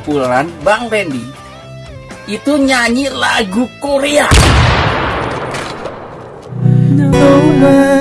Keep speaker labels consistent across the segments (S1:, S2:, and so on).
S1: kumpulan Bang Randy itu nyanyi lagu Korea.
S2: No man,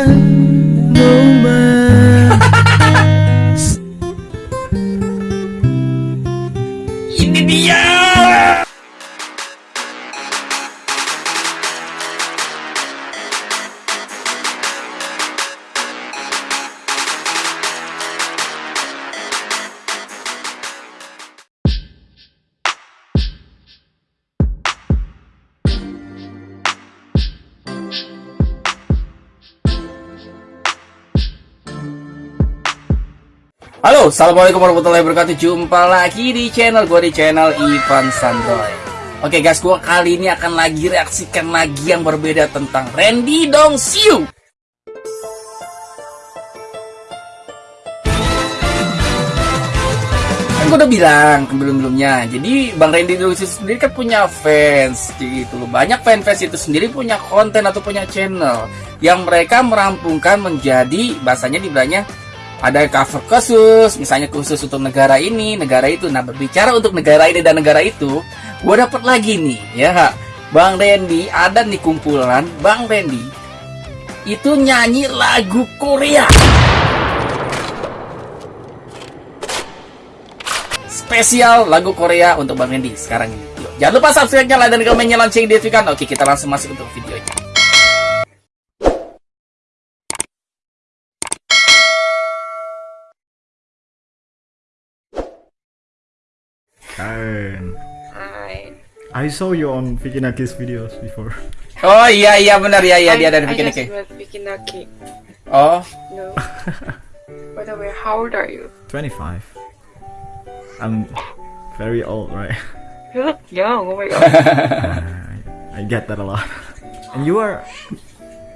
S1: Assalamualaikum warahmatullahi wabarakatuh. Jumpa lagi di channel gue di channel Ivan Sandoy. Oke guys, gue kali ini akan lagi reaksikan lagi yang berbeda tentang Randy Dongsiu. Kan gue udah bilang sebelum-sebelumnya. Jadi Bang Randy Dongsiu sendiri kan punya fans, gitu loh. Banyak fans-fans itu sendiri punya konten atau punya channel yang mereka merampungkan menjadi bahasanya dibilangnya ada cover khusus, misalnya khusus untuk negara ini, negara itu. Nah, berbicara untuk negara ini dan negara itu, gue dapat lagi nih, ya, Bang Randy ada nih kumpulan Bang Randy itu nyanyi lagu Korea. Spesial lagu Korea untuk Bang Randy sekarang ini. Yuk, jangan lupa subscribe-nya, like, dan komennya, lonceng, notifikan. Oke, kita langsung masuk untuk videonya.
S3: Karen,
S4: Hi.
S3: I saw you on Vicky Naki's videos before.
S1: Oh iya iya benar ya iya
S4: I,
S1: dia ada
S4: I
S1: bikin
S4: just met Vicky
S1: Oh,
S4: No. By the way, how old are you?
S3: 25. I'm very old, right?
S4: You look young. Oh my god.
S3: I, I get that a lot. And you are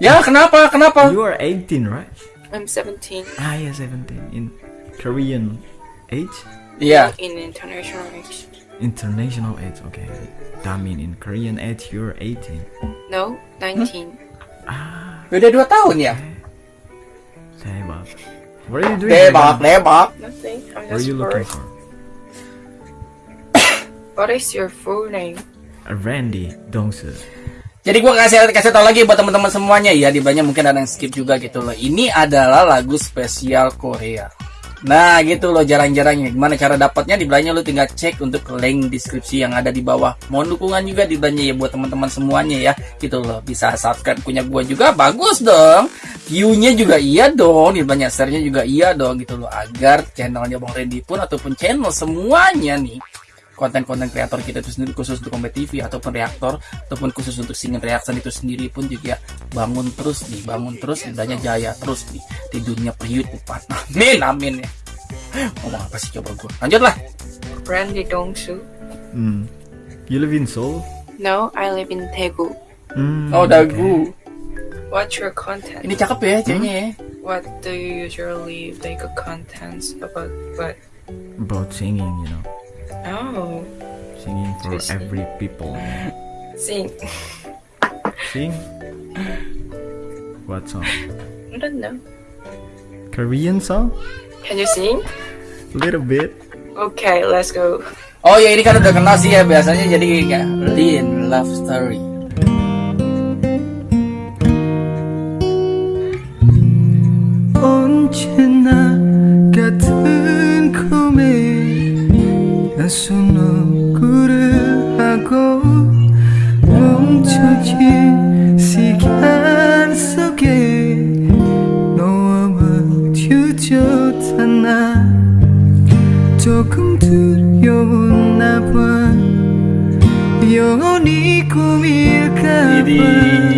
S1: ya kenapa kenapa?
S3: you are 18, right?
S4: I'm 17.
S3: Ah, yeah, 17 in Korean age,
S1: Iya.
S4: In international age.
S3: international age. Okay, that mean in Korean age you're 18.
S4: No, 19.
S3: Ah,
S1: Beda dua tahun ya?
S3: 대박. What are you doing? right
S1: Debak,
S3: now?
S1: debak.
S4: Nothing. I'm
S3: What are
S4: just
S3: you looking
S4: bored.
S3: for?
S4: What is your full name?
S3: A Randy Dongsu.
S1: Jadi gua kasih kasih tau lagi buat teman-teman semuanya ya, di banyak mungkin ada yang skip juga gitu loh. Ini adalah lagu spesial Korea. Nah gitu loh jarang-jarangnya. Gimana cara dapatnya? Di belakangnya lo tinggal cek untuk link deskripsi yang ada di bawah. Mohon dukungan juga di belakangnya ya buat teman-teman semuanya ya. Gitu loh. Bisa subscribe punya gua juga bagus dong. View-nya juga iya dong. Di banyak share-nya juga iya dong gitu loh. Agar channelnya Bang Randy pun ataupun channel semuanya nih konten-konten kreator kita itu sendiri khusus untuk Kombat TV ataupun reaktor ataupun khusus untuk singin reaction itu sendiri pun juga bangun terus nih bangun terus banyak jaya terus nih di dunia perhitungan amin amin ya ngomong apa sih coba gue lanjutlah
S4: Randy Dongsu.
S3: Hmm. You live in Seoul?
S4: No, I live in Daegu.
S3: Hmm,
S1: oh dagu
S4: What's your content?
S1: ini cakep ya ceweknya ya
S4: What do you usually make a contents about? What?
S3: About singing, you know.
S4: Oh,
S3: Singing for
S4: Interesting.
S3: every people.
S4: sing.
S3: Sing? What song?
S4: I don't know.
S3: Korean song?
S4: Can you sing?
S3: Little bit.
S4: Okay, let's go.
S1: oh ya ini kan udah kenal sih ya biasanya jadi kayak Lin Love Story
S2: 언제나 같은 낯선 얼굴을 하고 멈춰진 시간 속에 너와 마주쳤던 나 조금 두려웠나 봐. 영원히 꿈일까 봐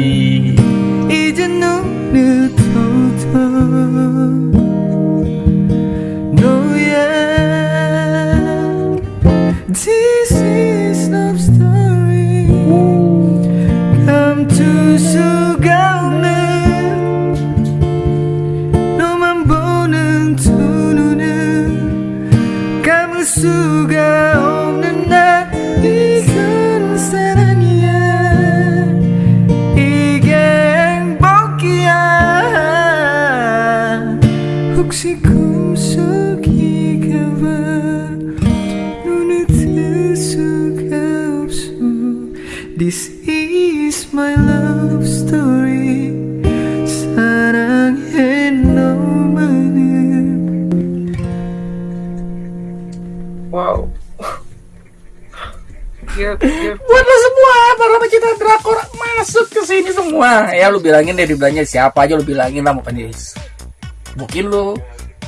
S1: ya lu bilangin deh dibilangnya siapa aja lu bilangin lah mau penulis bukin lu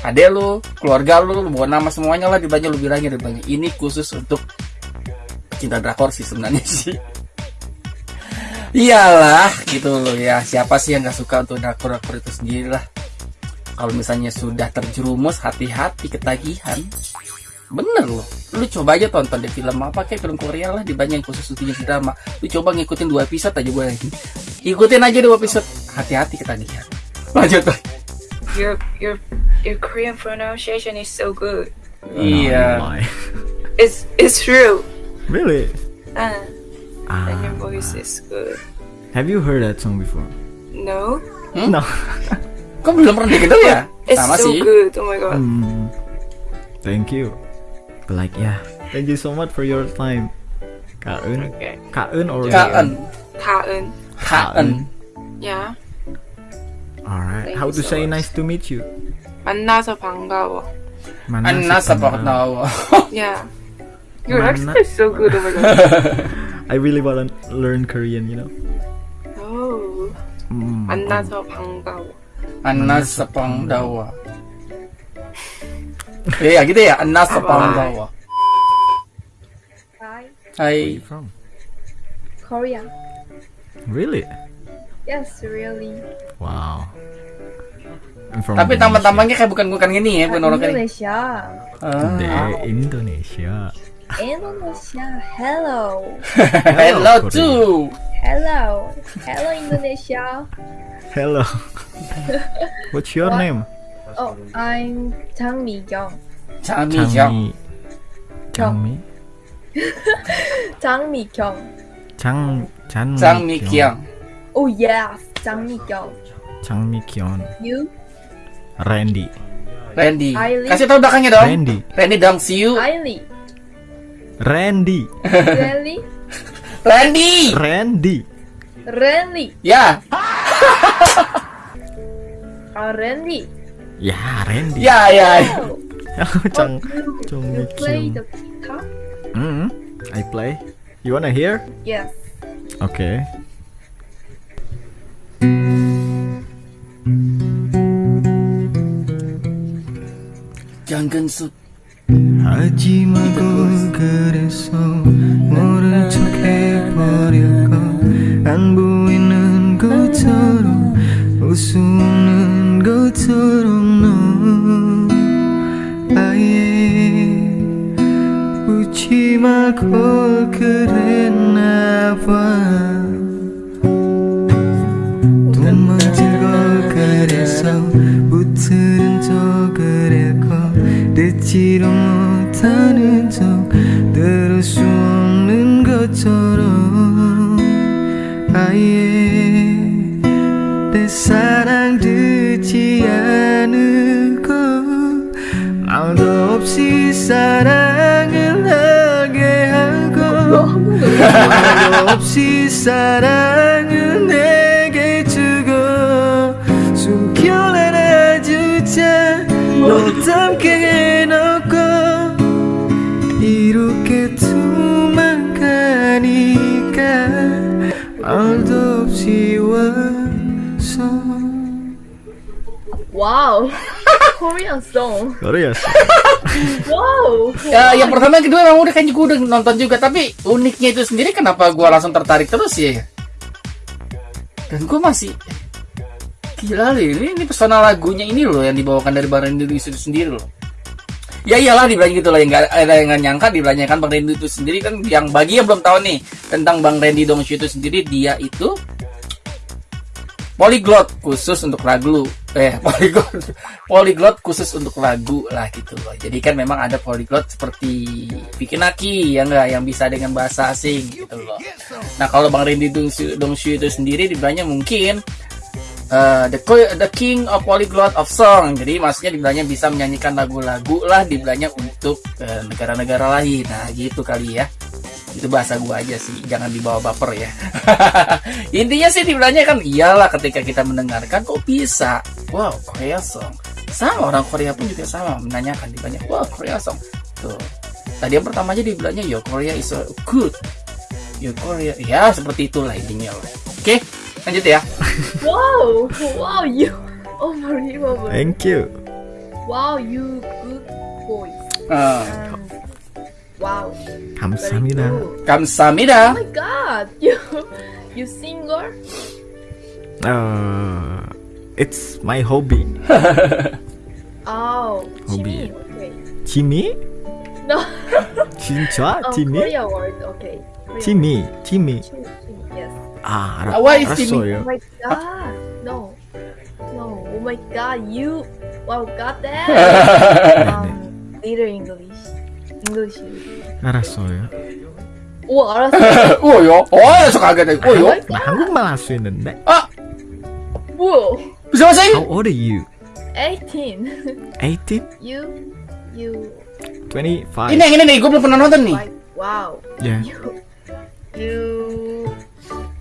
S1: ade lu keluarga lu lu bawa nama semuanya lah dibilangnya lu bilangin dibilangnya ini khusus untuk pecinta drakor sih sebenarnya sih. Iyalah gitu loh ya. Siapa sih yang nggak suka untuk drakor drakor itu sendiri lah kalau misalnya sudah terjerumus hati-hati ketagihan bener loh lu coba aja tonton deh film apa kayak film Korea lah di banyak yang khusus untuk jenis drama lu coba ngikutin dua episode aja gue ikutin aja dua episode hati-hati ketagihan lanjut Toy.
S4: your your your Korean pronunciation is so good.
S1: iya
S3: Oh.
S4: It's it's true.
S3: really?
S4: Uh,
S3: Ah,
S4: and your voice is good.
S3: have you heard that song before?
S4: No,
S3: No.
S1: kok belum pernah denger ya
S4: it's
S1: sama
S4: so
S1: sih
S4: good. Oh my god.
S3: Hmm. Thank you. But like yeah, thank you so much for your time. Kaun.
S4: Okay.
S3: Kaun or
S1: Kaan
S4: Kaen.
S1: Kaan
S4: Yeah.
S3: Alright.
S4: Thank
S3: How
S4: you
S3: to
S4: so
S3: say
S4: much.
S3: nice to meet you?
S4: 만나서 반가워.
S1: Anna sa Paknawa
S4: Yeah. Your
S3: Manna-
S4: accent is so good. Oh my god.
S3: I really wanna learn Korean, you know.
S4: Oh.
S3: Mm.
S4: 만나서 반가워.
S1: Anna sa Pangdawa Eh, ya gitu ya Anna sa Pangdawa
S5: Hi,
S3: Where
S1: Hai
S3: from?
S5: Korea.
S3: Really?
S5: Yes, really.
S3: Wow. I'm from
S1: Tapi
S3: Indonesia.
S1: taman-tamannya kayak bukan-bukan gini ya bukan orang kayak
S5: Indonesia.
S1: Ah.
S3: Indonesia.
S5: Indonesia. Hello.
S1: Hello
S3: Korea.
S1: too
S5: Hello. Hello, Indonesia.
S3: Hello. What's your
S5: What?
S3: name?
S5: Oh, I'm Jang Mi Kyung.
S1: Chang
S3: Changmi. Changmi.
S5: Jang Mi Kyung.
S3: Chang Chan
S1: Chang Mi Kyang
S5: Oh yes, Jang Mi Kyung.
S3: Chang Mi Kyon.
S5: You?
S3: Randy.
S1: Randy
S5: Eileen.
S1: Kasih tau belakangnya dong
S3: Randy.
S1: Randy dong see you
S5: Miley.
S3: Randy.
S5: Really?
S1: Randy
S3: Randy.
S5: Randy.
S1: Ya
S5: Ah, Randy.
S3: Ya, Randy.
S1: Ya ya
S5: Oh,
S3: Chang
S5: you,
S3: Chang
S5: you
S3: Mi
S5: play
S3: Kyon.
S5: the guitar?
S3: Mm, I play. You wanna hear?
S5: Yes.
S3: Okay.
S1: Jangan su
S2: 하지 말고 그래서 모른 척 해버릴까 안 보이는 것처럼 웃는 것처럼 너 아예 웃지 말걸 그랬나 봐. 돈 만질 걸 그래서 붙들은 적을 했고 듣지도 못하는 척 들을 수 없는 것처럼 아예 사랑을 하게 하고 없이 사랑을 내게 주고 숨겨라 주자 너 담게 해놓고 이렇게 도망가니까 말도 없이 와서
S5: Wow. Korean song.
S3: Korea.
S5: Wow.
S1: Ya, yang pertama yang kedua memang udah kayaknya gue udah nonton juga Tapi uniknya itu sendiri kenapa gue langsung tertarik terus ya Dan gue masih Gila loh ini, ini pesona lagunya ini loh yang dibawakan dari Bang Randy itu sendiri loh Ya iyalah dibilangnya gitu loh yang gak ada yang nggak nyangka dibilangnya kan Bang Randy itu sendiri kan yang bagi yang belum tahu nih tentang Bang Randy Dongshu itu sendiri dia itu polyglot khusus untuk lagu eh polyglot polyglot khusus untuk lagu lah gitu loh. Jadi kan memang ada polyglot seperti Vicky Naki ya enggak yang bisa dengan bahasa asing gitu loh. Nah kalau Bang Randy Dongshu, Dongshu itu sendiri dibilangnya mungkin eh, the the king of polyglot of song. Jadi maksudnya dibilangnya bisa menyanyikan lagu-lagu lah dibilangnya untuk eh, negara-negara lain. Nah gitu kali ya itu bahasa gua aja sih jangan dibawa baper ya intinya sih dibilangnya kan iyalah ketika kita mendengarkan kok bisa wow Korea song sama orang Korea pun juga sama menanyakan dibilangnya wow Korea song tuh tadi yang pertama aja dibilangnya yo Korea is a good Your Korea. Ya, seperti itulah intinya. loh. Oke, lanjut ya.
S5: Wow, wow, you unbelievable.
S2: Thank you.
S5: Wow, you good boys.
S1: Uh,
S5: Um, wow, very
S2: 감사합니다.
S5: good.
S1: kamsamida.
S5: Oh my god, you you singer?
S2: Uh, it's my hobby.
S5: Oh,
S2: Hobby.
S5: Jimmy. Okay.
S2: Jimmy?
S5: No.
S2: 진짜?
S5: Oh,
S2: Jimmy?
S5: Korea word. Okay. Korea
S2: Jimmy, Jimmy.
S5: word. Jimmy, Yes.
S2: 아,
S1: Ah, why is Jimmy?
S5: Oh
S2: 알았어요.
S5: my god. No. No. Oh my god. You. Wow. Got that. um. Little English. English.
S2: 알았어요.
S5: 오 알았어.
S1: 우요. 어, 저 가게 우요.
S2: 나 한국말 할 수 있는데.
S1: 아,
S5: 뭐야?
S1: bisa bahasa
S2: How
S1: Inggris?
S2: old are you?
S5: 18.
S2: 18?
S5: you. You.
S2: 25?
S1: Ini yang ini nih, gue belum pernah nonton nih.
S5: Like wow.
S2: Yeah.
S5: You. You.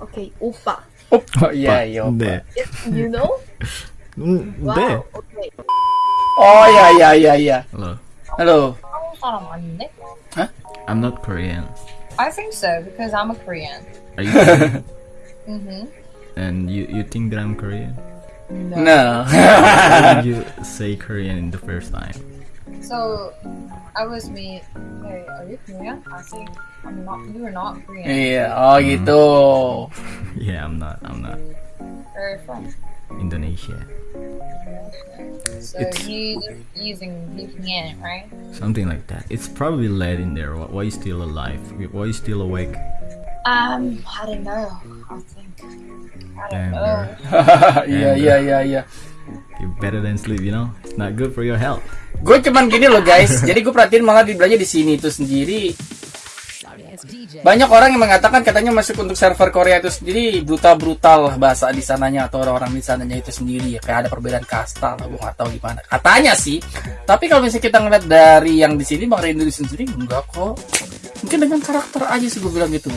S5: Okay. 오빠.
S1: Oh, iya, iya.
S2: 네.
S5: You know?
S2: 음,
S5: Wow.
S2: 네.
S5: Okay.
S1: Oh, iya, iya, iya, iya.
S2: Hello.
S1: Halo.
S6: 한국 사람 아닌데?
S2: I'm not Korean.
S6: I think so because I'm a Korean.
S2: Are you Korean?
S6: Mm-hmm.
S2: and you, you think that I'm Korean?
S6: No.
S1: No.
S2: Why did you say Korean in the first time?
S6: So I was me. Hey, are you Korean? I think I'm not. You are not Korean.
S1: Iya, oh gitu.
S2: Yeah, I'm not. I'm not.
S6: Where are you from?
S2: Indonesia.
S6: So
S2: It's-
S6: you using VPN, right?
S2: Something like that. It's probably late in there. Why why you still alive? Why you still awake?
S6: Um, I don't know. I think. I don't
S2: Damn,
S6: know.
S1: Iya, iya, iya, iya.
S2: You better than sleep, you know? It's not good for your health.
S1: Gue cuman gini loh guys. Jadi gue perhatiin malah di belanja di sini itu sendiri. Banyak orang yang mengatakan katanya masuk untuk server Korea itu sendiri brutal-brutal lah bahasa di sananya atau orang-orang di sananya itu sendiri ya. Kayak ada perbedaan kasta lah gue nggak tahu gimana. Katanya sih tapi kalau misalnya kita ngeliat dari yang di sini bang Rindu sendiri enggak kok. Mungkin dengan karakter aja sih gue bilang gitu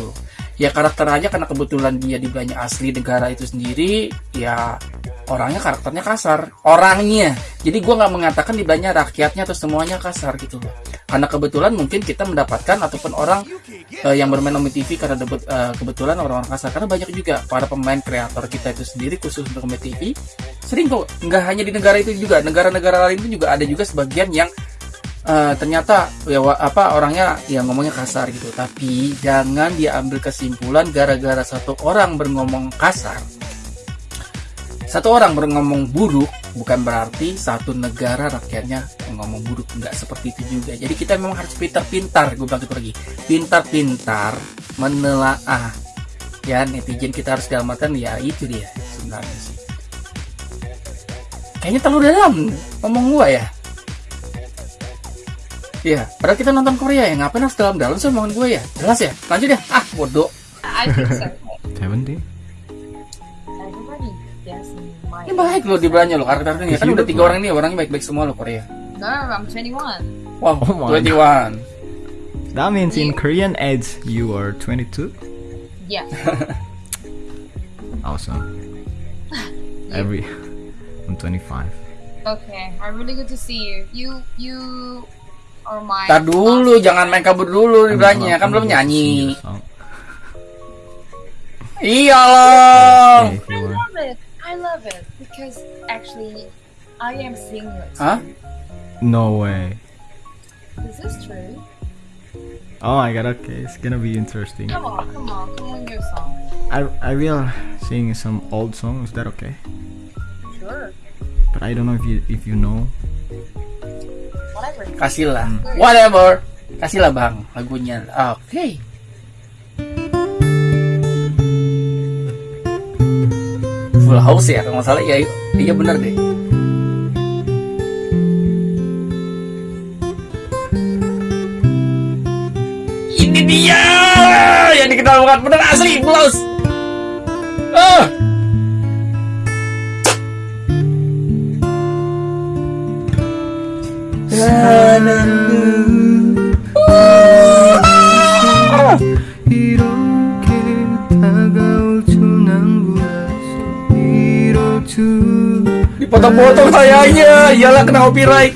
S1: ya karakter aja karena kebetulan dia di belanja asli negara itu sendiri ya orangnya karakternya kasar. Orangnya. Jadi gue nggak mengatakan di belanja rakyatnya atau semuanya kasar gitu loh karena kebetulan mungkin kita mendapatkan ataupun orang eh, yang bermain Omi TV karena debut, eh, kebetulan orang-orang kasar. Karena banyak juga para pemain kreator kita itu sendiri khusus untuk Omi TV sering kok nggak hanya di negara itu juga negara-negara lain itu juga ada juga sebagian yang eh, ternyata ya apa orangnya ya ngomongnya kasar gitu. Tapi jangan diambil kesimpulan gara-gara satu orang berngomong kasar satu orang berngomong buruk bukan berarti satu negara rakyatnya ngomong buruk nggak seperti itu juga jadi kita memang harus pintar-pintar gue bilang itu lagi pintar-pintar menelaah ya netizen kita harus artian ya itu dia sebenarnya sih kayaknya terlalu dalam ngomong gua ya Iya, padahal kita nonton Korea ya, ngapain harus dalam-dalam sih omongan gue ya? Jelas ya? Lanjut ya? Ah, bodoh.
S6: I think so.
S1: Baik loh di belanja loh, karakternya. Kan udah tiga orang ini, orangnya baik-baik semua loh Korea.
S6: No, I'm 21.
S1: Wow,
S2: Oh my
S1: 21.
S2: That means in Korean age you are 22?
S6: Yeah.
S2: Awesome. Every I'm 25.
S6: Okay. I'm really good to see you. You you are my.
S1: Tar dulu, jangan main kabur dulu di belanja, kan belum nyanyi. Iya loh.
S6: I love it. I love it because actually, I am seamless.
S1: Huh?
S2: No way.
S6: Is this true?
S2: Oh my god, okay, it's gonna be interesting.
S6: Come on, come on, come on, your song.
S2: I I will sing some old song. Is that okay?
S6: Sure.
S2: But I don't know if you if you know.
S6: Whatever.
S1: Kasih lah. Mm. Whatever. Kasih lah bang lagunya. Ah, Oke. Full house ya kalau nggak salah ya. Iya bener deh. Ini dia yang dikenal bukan bener asli Full house. Dipotong-potong sayangnya. Iyalah kena copyright.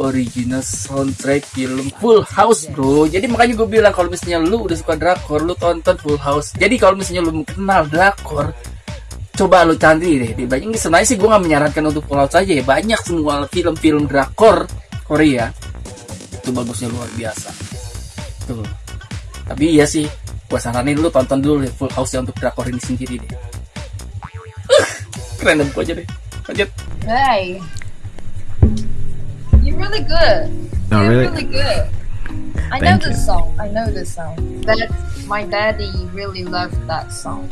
S1: original soundtrack film Full House bro. Jadi makanya gue bilang kalau misalnya lu udah suka drakor Lu tonton Full House. Jadi kalau misalnya lu kenal drakor Coba lu cari deh. Banyak Sebenarnya sih gue gak menyarankan untuk Full House aja ya. Banyak semua film-film drakor Korea. Itu bagusnya luar biasa. Tuh. Tapi iya sih Gue saranin lu tonton dulu deh Full House ya untuk drakor ini sendiri deh. Keren gue aja deh Lanjut.
S6: Hey. You're really good. You're
S3: really?
S6: really good. I know
S3: Thank
S6: this
S3: you.
S6: song. I know this song. That my daddy really loved that song.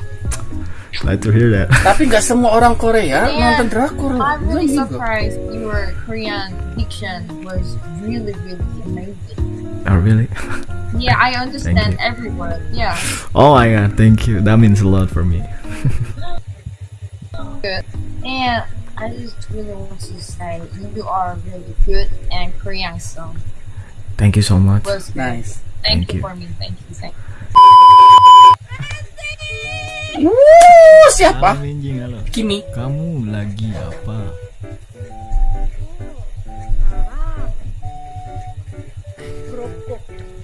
S3: Glad to hear that.
S1: Tapi nggak semua orang Korea
S6: Yeah.
S1: nonton drakor.
S6: I'm really surprised your Korean fiction was really, really amazing.
S3: Oh, really?
S6: Yeah, I understand every word. Yeah,
S3: Oh my god, thank you. That means a lot for me.
S6: good. And I just really want to say you are really good and Korean song
S3: Thank you so much.
S6: was.
S1: Nice.
S6: Thank,
S3: Thank
S6: you
S3: you.
S6: for me. Thank you. Thank you.
S1: Wuh, siapa?
S3: Halo.
S1: Kimi.
S3: Kamu lagi apa?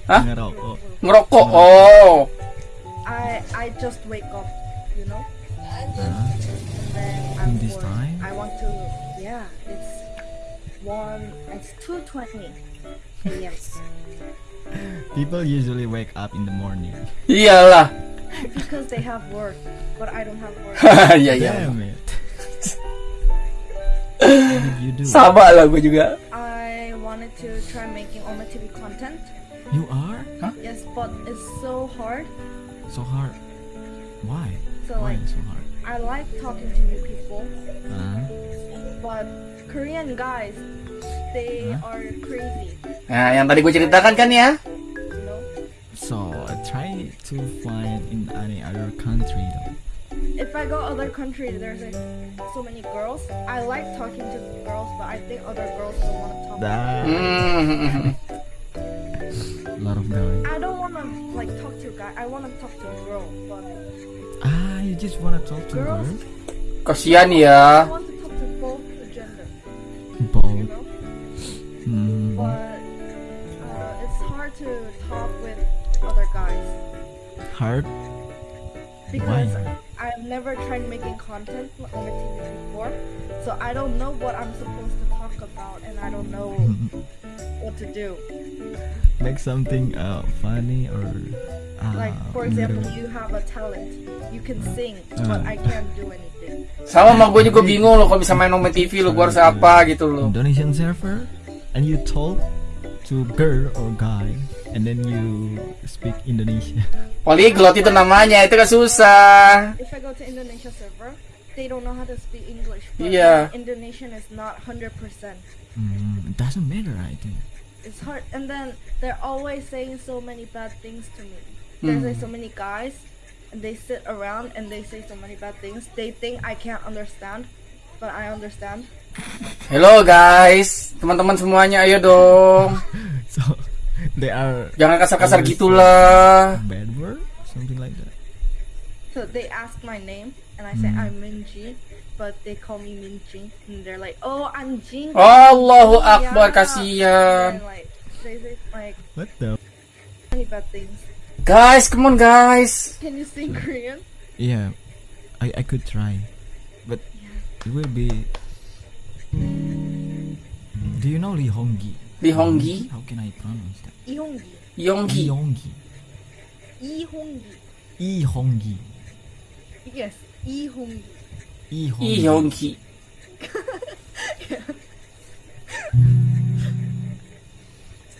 S1: Hah?
S3: Ngerokok.
S1: Ngerokok. Oh.
S7: I I just wake up, one. It's two twenty. Yes,
S3: People usually wake up in the morning.
S1: Iyalah.
S7: because they have work, but I don't have work.
S1: Iya iya.
S3: Damn it. you do?
S1: Sama lah gue juga.
S7: I wanted to try making on my TV content.
S3: You are huh?
S7: Yes, but it's so hard.
S3: so hard. Why?
S7: So
S3: Why
S7: like,
S3: so hard?
S7: I like talking to new people,
S3: Huh?
S7: but Korean guys, they
S3: Huh?
S7: are crazy.
S1: Nah, yang tadi gue ceritakan kan ya.
S7: Know.
S3: So try to find in any other country though.
S7: if I go other country, there's like so many girls. I like talking to girls, but I think other girls don't want to talk.
S3: That a lot of guys.
S7: I don't want to like talk to a guy. I want to talk to a girl, but
S3: Ah, you just wanna talk to
S7: Girls?
S3: girls?
S1: Kasian
S7: I
S1: ya.
S7: want to to talk with other guys
S3: Hard.
S7: because
S3: Why?
S7: I've never tried making content on my TV before, so I don't know what I'm supposed to talk about, and I don't know what to do.
S3: Make something uh funny or uh,
S7: Like for example,
S3: little-
S7: you have a talent, you can sing, but
S3: Uh.
S7: I can't do anything.
S1: Sama sama gue juga bingung loh kalau bisa main Nome TV lo gue harus apa gitu loh.
S3: Indonesian server and you talk to girl or guy and then you speak Indonesia.
S1: Polyglot itu namanya, itu kan susah.
S7: If I go to Indonesia server, they don't know how to speak English. But
S1: Yeah.
S7: Indonesian is not hundred percent.
S3: Mm, it doesn't matter, I think.
S7: It's hard, and then they're always saying so many bad things to me. There's like so many guys, and they sit around and they say so many bad things. They think I can't understand, but I understand.
S1: Hello guys, teman-teman semuanya ayo dong.
S3: So they are
S1: Jangan kasar-kasar gitulah.
S3: Bad word, something like that.
S7: So they ask my name, and I say
S3: Mm.
S7: I'm Minji, but they call me Minji, and they're like, "Oh, I'm Jin."
S1: Allahu Akbar
S7: Yeah.
S1: kasihan.
S7: Like they say like
S3: What the?
S7: many bad things.
S1: Guys, come on guys.
S7: Can you sing Korean?
S3: Yeah, I I could try, but it will be. Do you know
S1: Lihongi? Lihongi?
S3: How can I pronounce that?
S1: Ihongi.
S3: Ihongi.
S7: Ihongi.
S3: Ihongi. Ihongi.
S7: Yes,
S3: Ihongi.
S1: Ihongi. Ihongi.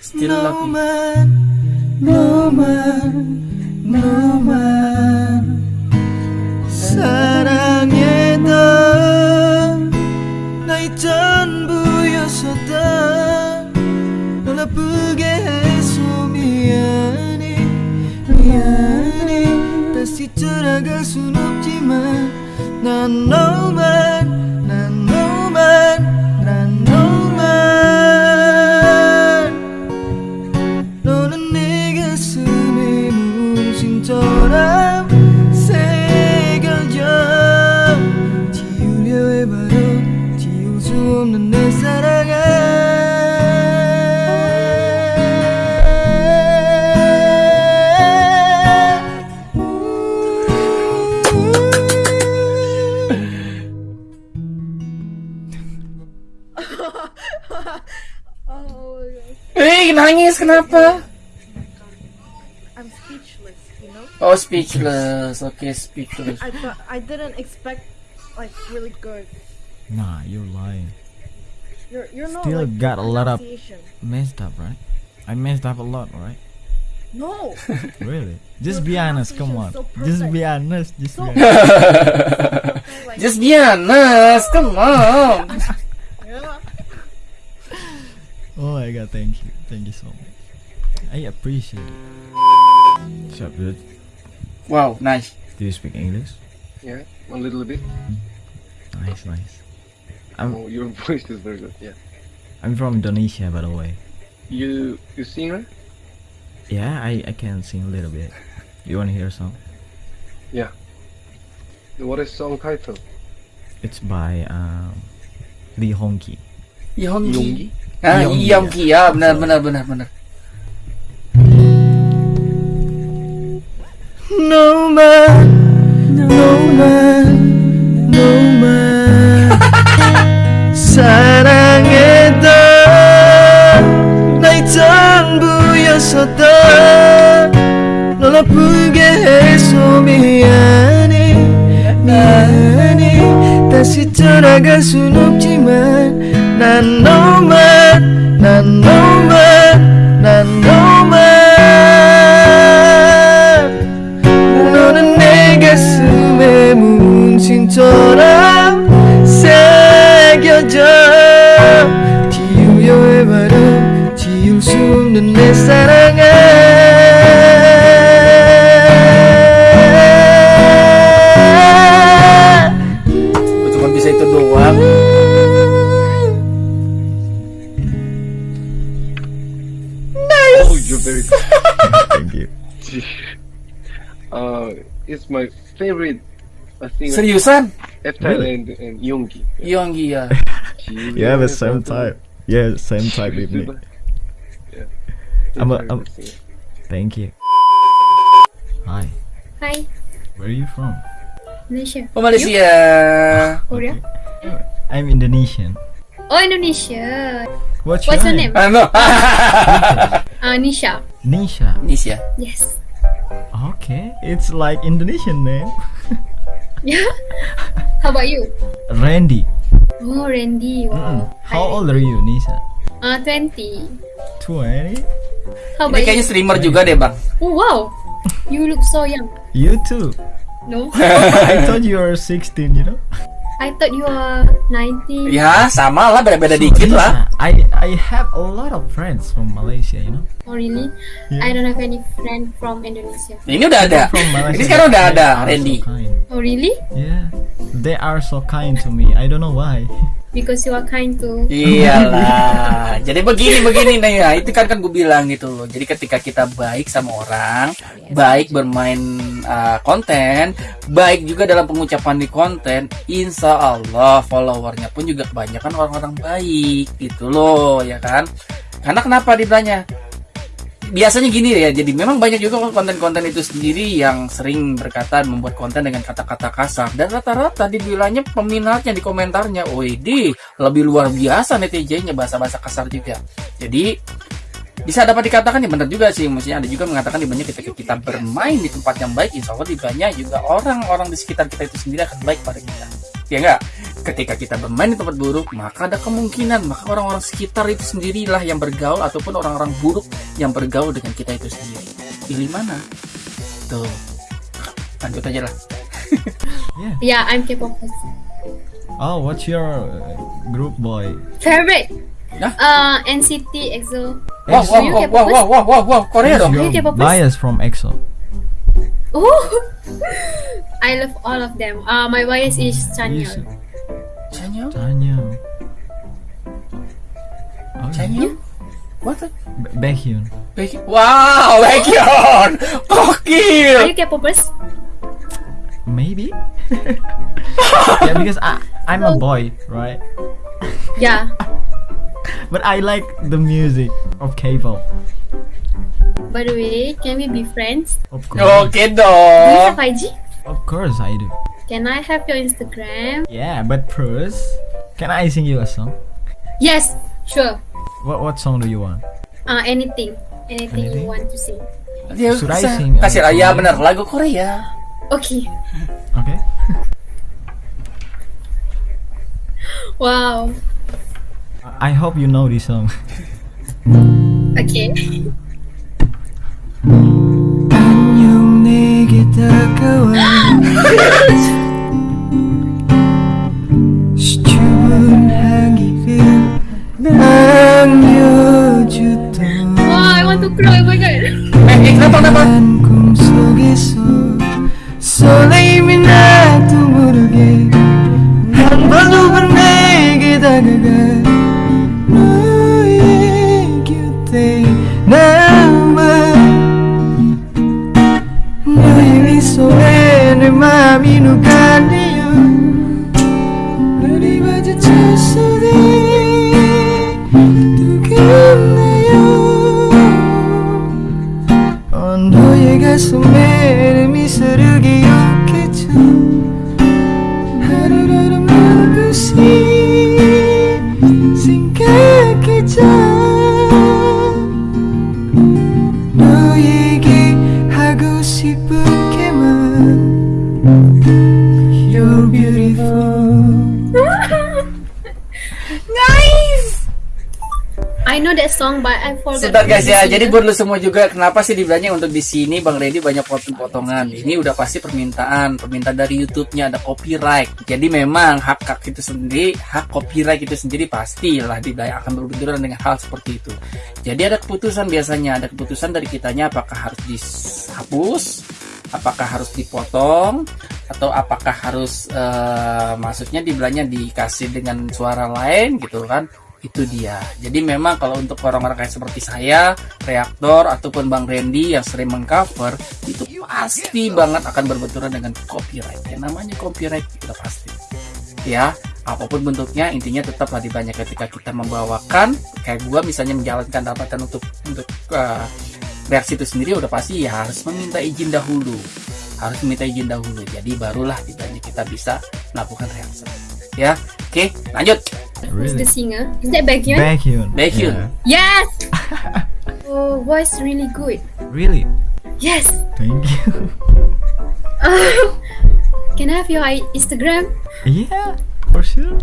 S1: Still
S2: no love man, no man, no man. 순 없지만 난 너.
S1: Kenapa?
S7: I'm speechless, you know?
S1: Oh, speechless. Okay, speechless.
S7: I I didn't expect like really good.
S3: Nah, you're lying.
S7: You're you're not
S3: Still
S7: like
S3: got a lot of- Messed up, right? I messed up a lot, right?
S7: No.
S3: Really? Just
S7: Your
S3: be honest, come on.
S7: so
S3: Just be honest. Just
S7: So
S3: be honest.
S7: like,
S1: Just be honest, come on.
S7: yeah.
S3: Oh my god, thank you. Thank you so much. I appreciate it. What's up, dude?
S1: Wow, nice.
S3: Do you speak English?
S8: Yeah, a little bit.
S3: Nice, nice. I'm
S8: Oh, your voice is very good. Yeah.
S3: I'm from Indonesia, by the way.
S8: You you singer?
S3: Yeah, I, I can sing a little bit. You wanna hear a song?
S8: Yeah. What is song title?
S3: It's by um, Lee Hongki.
S1: Yonggi. Ah,
S3: Yonggi,
S1: Yonggi ya, benar benar benar benar.
S2: 너만 너만 너만 사랑했던 나의 전부였었던 널 아프게 해서 미안해 미안해. 다시 돌아갈 순 없지만 난 너만 난 너만
S8: I think
S1: Seriusan?
S8: F Thailand and Yonggi.
S1: Yonggi ya.
S3: You have the same type. Yeah, same type with me.
S8: Yeah.
S3: I'm a-
S8: Very
S3: I'm- Thank you. Hi.
S9: Hi,
S3: Where are you from?
S9: Malaysia.
S1: Oh Malaysia.
S9: Korea?
S3: I'm Indonesian.
S9: Oh, Indonesia.
S3: What's,
S9: What's your
S3: name?
S9: name?
S1: Ano?
S9: Uh, Nisha.
S3: Nisha.
S1: Indonesia.
S9: Yes.
S3: Okay, it's like Indonesian name.
S9: Yeah. How about you?
S3: Randy.
S9: Oh, Randy.
S3: Mm.
S9: Wow.
S3: How old are you, Nisha?
S9: Uh, 20.
S3: 20?
S9: How
S1: Ini
S9: about
S1: kayaknya
S9: you?
S1: streamer juga deh, Bang.
S9: Oh, wow. You look so young.
S3: You too.
S9: No?
S3: I thought you were 16, you know?
S9: I thought you were 19.
S1: Ya, sama lah, beda-beda
S3: So,
S1: dikit lah.
S3: I I have a lot of friends from Malaysia, you know.
S9: Oh, really?
S3: Yeah.
S9: I don't have any friend from Indonesia.
S1: Ini udah ada.
S3: From Malaysia.
S1: Ini sekarang udah ada,
S3: they are
S1: Randy.
S3: So.
S9: Oh, really?
S3: Yeah, they are so kind to me. I don't know why.
S9: Because you are kind to.
S1: Iyalah. Jadi begini begini nih ya. Itu kan kan gue bilang gitu loh. Jadi ketika kita baik sama orang, baik bermain uh, konten, baik juga dalam pengucapan di konten, insya Allah followernya pun juga kebanyakan orang-orang baik gitu loh, ya kan? Karena kenapa dibilangnya? Biasanya gini ya jadi memang banyak juga konten-konten itu sendiri yang sering berkata membuat konten dengan kata-kata kasar. Dan rata-rata dibilangnya peminatnya di komentarnya. Di lebih luar biasa netizennya bahasa-bahasa kasar juga. Jadi bisa dapat dikatakan ya benar juga sih. Maksudnya ada juga mengatakan di banyak ketika kita bermain di tempat yang baik insya Allah di banyak juga orang-orang di sekitar kita itu sendiri akan baik pada kita. Ya enggak ketika kita bermain di tempat buruk maka ada kemungkinan maka orang-orang sekitar itu sendirilah yang bergaul ataupun orang-orang buruk yang bergaul dengan kita itu sendiri. Pilih mana? Tuh. Lanjut aja lah.
S9: Yeah, I'm K-pop.
S3: Oh, what's your uh, group boy?
S9: Favorite?
S1: Huh?
S9: Uh, NCT, EXO.
S1: wow wow
S9: you
S1: wow
S9: K-popers?
S1: wow wow wow wow Korea dong
S9: You
S3: Your
S9: K-popers?
S3: bias from EXO.
S9: Oh, I love all of them. Uh, my bias is Chanyeol.
S1: Chanyeol?
S3: Chanyeol. Oh,
S1: Chanyeol? What?
S3: Ba- Baekhyun.
S1: Baek- Wow, Baekhyun!
S9: Are
S1: Gokil!
S9: you K-popers?
S3: Maybe. yeah, because I I'm a boy, right?
S9: Yeah.
S3: But I like the music of K-pop.
S9: By the way, can we be friends?
S3: Of course.
S1: Oke
S9: Do you have IG?
S3: Of course I do.
S9: Can I have your Instagram?
S3: Yeah, but first, can I sing you a song?
S9: Yes, sure.
S3: What what song do you want?
S9: Uh, anything, anything,
S3: Anything?
S9: you want to sing.
S1: Dia
S3: Should I sing,
S1: Kasih raya bener lagu Korea.
S9: Okay.
S3: Okay.
S9: Wow.
S3: I hope you know this song.
S9: Okay.
S2: 안녕 내게 다가와
S9: sleeping that song, but I forgot.
S1: Sebentar guys ya, jadi buat lu semua juga kenapa sih dibilangnya untuk di sini Bang Reddy banyak potong-potongan. Ini udah pasti permintaan, permintaan dari YouTube-nya ada copyright. Jadi memang hak hak itu sendiri, hak copyright itu sendiri pastilah dibilangnya akan berbenturan dengan hal seperti itu. Jadi ada keputusan biasanya, ada keputusan dari kitanya apakah harus dihapus, apakah harus dipotong, atau apakah harus eh, maksudnya dibilangnya dikasih dengan suara lain gitu kan itu dia. Jadi memang kalau untuk orang-orang kayak seperti saya reaktor ataupun bang Randy yang sering mengcover itu pasti banget akan berbenturan dengan copyright. Yang namanya copyright itu pasti. Ya apa pun bentuknya intinya tetaplah banyak ketika kita membawakan. Kayak gua misalnya menjalankan dapatan untuk untuk eh, reaksi itu sendiri udah pasti ya harus meminta izin dahulu. Harus meminta izin dahulu. Jadi barulah banyak kita bisa melakukan reaksi. Ya oke lanjut
S9: Who's the singer? Is that Baekhyun?
S3: Baekhyun.
S1: Baekhyun.
S3: Yeah.
S9: Yes. oh, voice really good.
S3: Really?
S9: Yes.
S3: Thank you.
S9: Can I have your Instagram?
S3: yeah, for sure.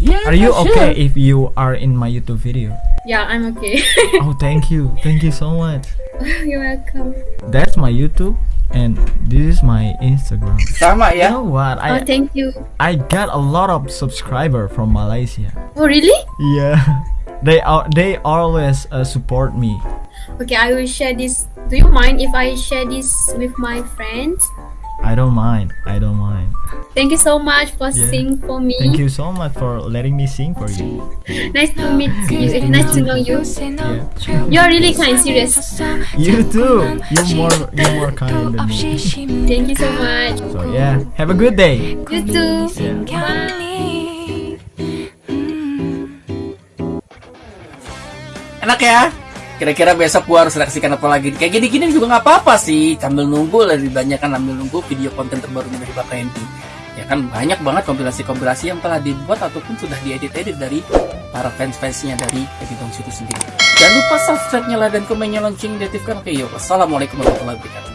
S1: yeah
S3: Are you okay
S1: sure.
S3: if you are in my YouTube video?
S9: Yeah, I'm okay.
S3: Oh, thank you. Thank you so much.
S9: You're welcome.
S3: That's my YouTube and this is my Instagram.
S1: sama
S3: You know what?
S9: oh,
S3: I
S9: thank you.
S3: I got a lot of subscriber from Malaysia.
S9: Oh, really?
S3: Yeah. They are they always uh, support me.
S9: Okay, I will share this. Do you mind if I share this with my friends?
S3: I don't mind. I don't mind.
S9: Thank you so much for
S3: Yeah.
S9: singing for me.
S3: Thank you so much for letting me sing for you.
S9: Nice to meet you. eh, Nice to know you.
S3: Yeah.
S9: You're really kind, serious.
S3: You too. You're more you're more kind than me.
S9: Thank you so much.
S3: So yeah, have a good day.
S9: You too.
S3: Yeah.
S9: Bye.
S1: enak ya kira-kira besok gua harus reaksikan apa lagi? Kayak gini-gini juga nggak apa-apa sih. Sambil nunggu lebih banyak kan sambil nunggu video konten terbarunya dari Bapak Randy ya kan banyak banget kompilasi-kompilasi yang telah dibuat ataupun sudah diedit-edit dari para fans-fansnya dari Eddie Dong itu sendiri. Jangan lupa subscribe nyala dan komennya lonceng diaktifkan. Oke yuk. Wassalamualaikum warahmatullahi wabarakatuh